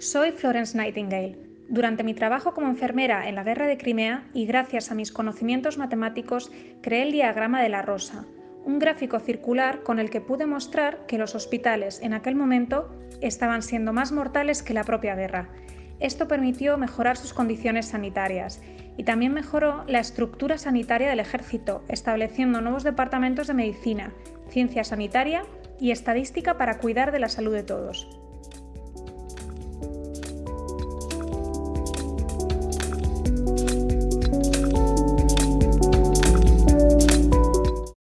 Soy Florence Nightingale. Durante mi trabajo como enfermera en la guerra de Crimea y gracias a mis conocimientos matemáticos creé el diagrama de la rosa, un gráfico circular con el que pude mostrar que los hospitales en aquel momento estaban siendo más mortales que la propia guerra. Esto permitió mejorar sus condiciones sanitarias y también mejoró la estructura sanitaria del ejército, estableciendo nuevos departamentos de medicina, ciencia sanitaria y estadística para cuidar de la salud de todos.